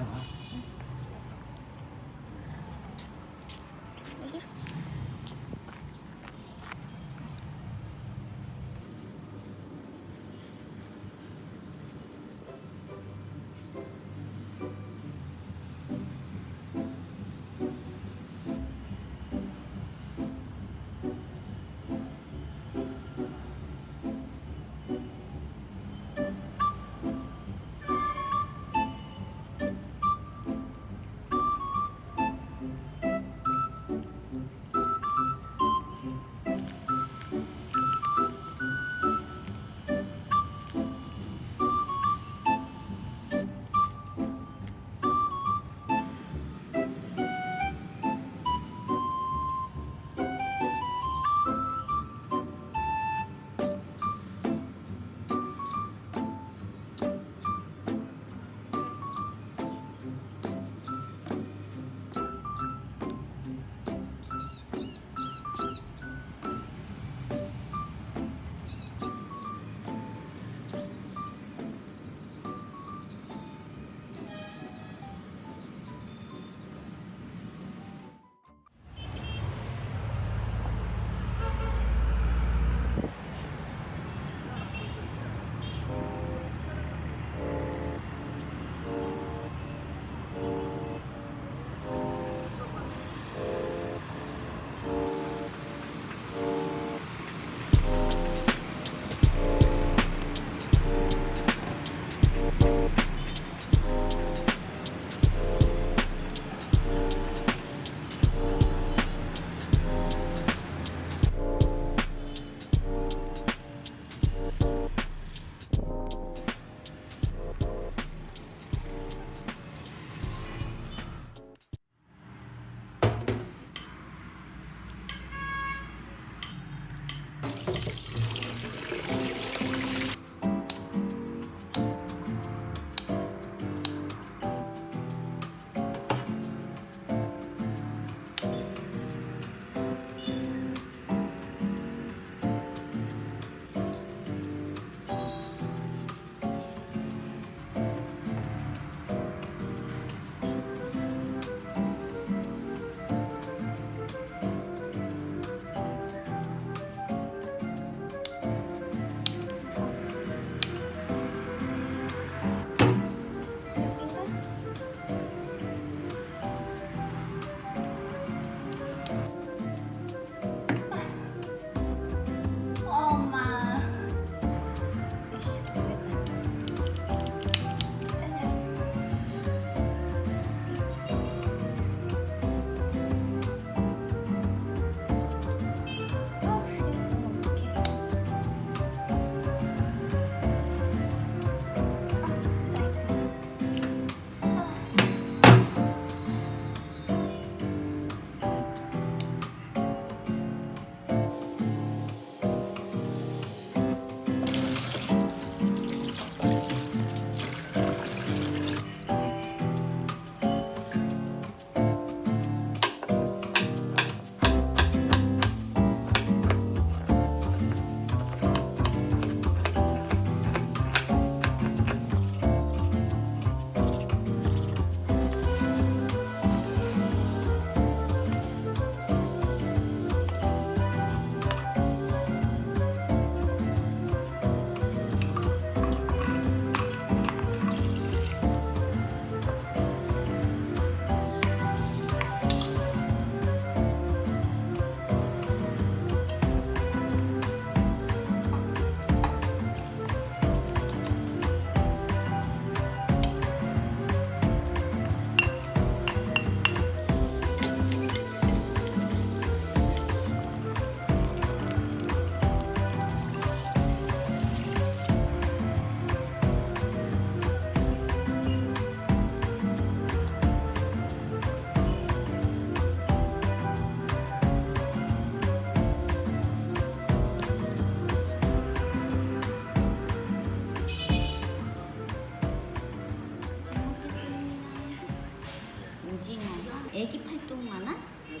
있잖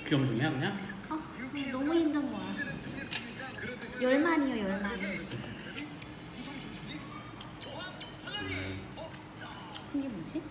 귀염둥이야 그냥? 아 너무 힘든 거야. 열만이요 열만. 그게 뭐지?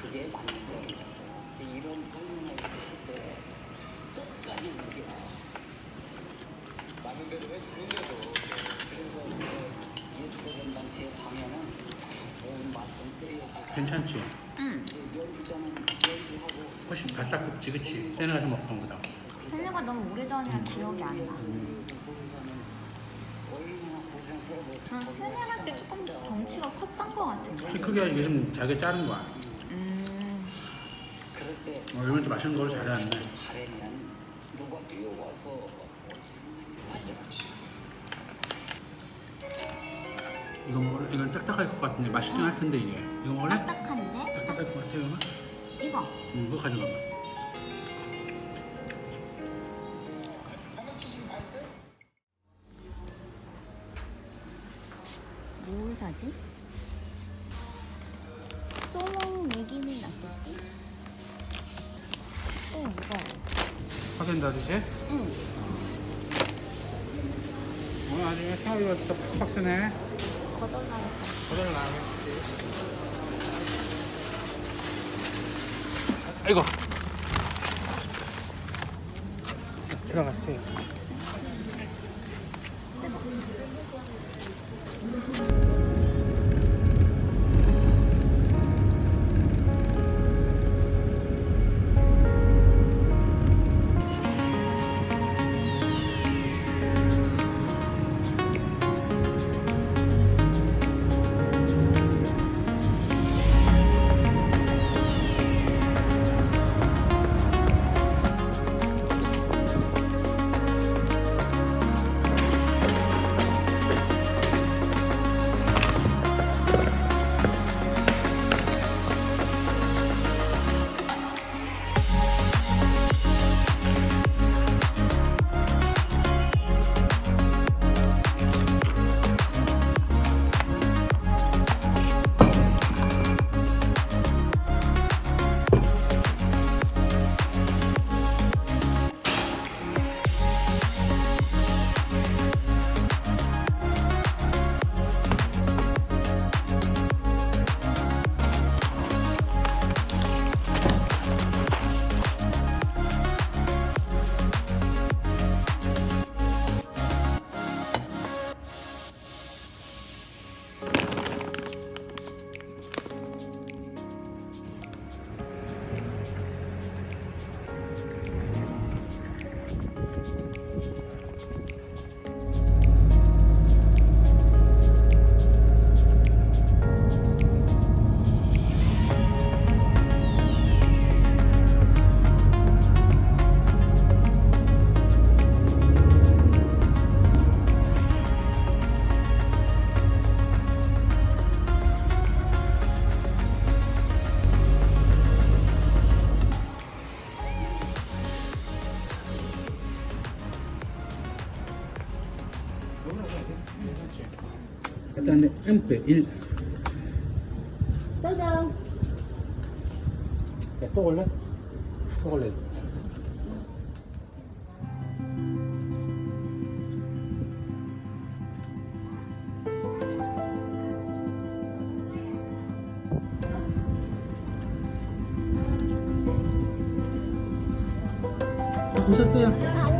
그게 맞는 점이죠. 근데 이런 설명을 할때 끝까지 우겨. 맞는 대로 해주는 거죠. 그래서 저 예술대전당 제 방에는 온 말씀 쓰여지 괜찮지? 응. 연주자는 연주하고 훨씬 바싹 굽지 그치? 세네가 좀 먹던 거다 헬레가 너무 오래전이라 기억이 안 나. 응, 세네할 때 조금 덩치가 컸던 것 같은데. 키 크게 좀 잘게 자른 거야 음, 어, 이건 좀 맛있는 걸 잘해놨네 이거 먹을래? 이건 딱딱할 것 같은데 맛있긴 할 텐데 이게 이거 먹을래? 딱딱한데? 딱딱할 것 같아 이거는? 이거. 응 이거 가져가봐 뭘 사지? 하겐다즈지? 응. 오늘 나중에 생활비가 또 팍팍 쓰네 거덜나겠다. 거덜 나가겠지 아이고 들어갔어요 놨는데 MP 1 짜잔. 야, 또 걸래? 또 걸래? 오셨어요?